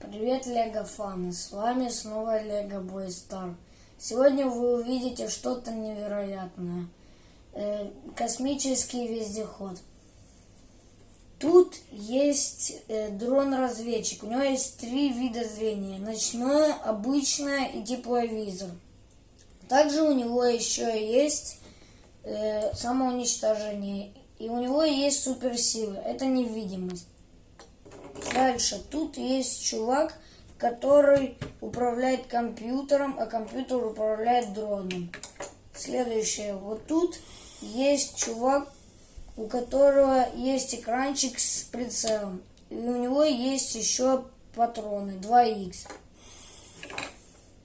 Привет, Лего фаны! С вами снова Лего Бой Стар. Сегодня вы увидите что-то невероятное. Э, космический вездеход. Тут есть э, дрон-разведчик. У него есть три вида зрения. Ночное, обычное и тепловизор. Также у него еще есть э, самоуничтожение. И у него есть суперсилы. Это невидимость. Дальше. Тут есть чувак, который управляет компьютером, а компьютер управляет дроном. Следующее. Вот тут есть чувак, у которого есть экранчик с прицелом. И у него есть еще патроны 2х.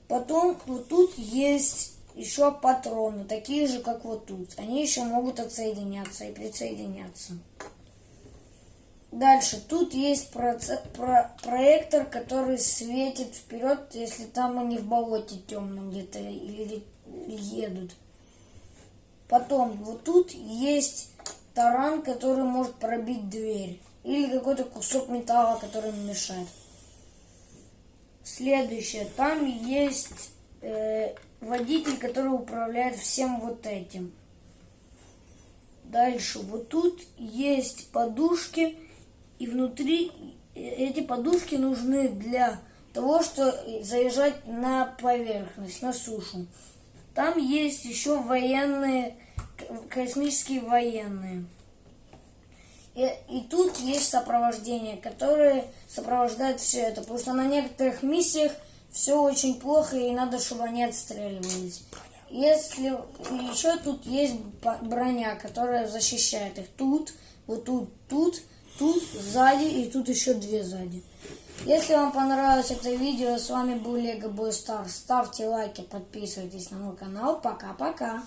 Потом вот тут есть еще патроны, такие же, как вот тут. Они еще могут отсоединяться и присоединяться. Дальше. Тут есть проце- про- проектор, который светит вперед, если там они в болоте темном где-то или едут. Потом, вот тут есть таран, который может пробить дверь. Или какой-то кусок металла, который мешает. Следующее. Там есть э, водитель, который управляет всем вот этим. Дальше. Вот тут есть подушки и внутри эти подушки нужны для того, чтобы заезжать на поверхность, на сушу. Там есть еще военные, космические военные. И, и тут есть сопровождение, которое сопровождает все это. Потому что на некоторых миссиях все очень плохо, и надо, чтобы они отстреливались. Если еще тут есть броня, которая защищает их. Тут, вот тут, тут тут сзади и тут еще две сзади. Если вам понравилось это видео, с вами был Лего Бой Стар. Ставьте лайки, подписывайтесь на мой канал. Пока-пока.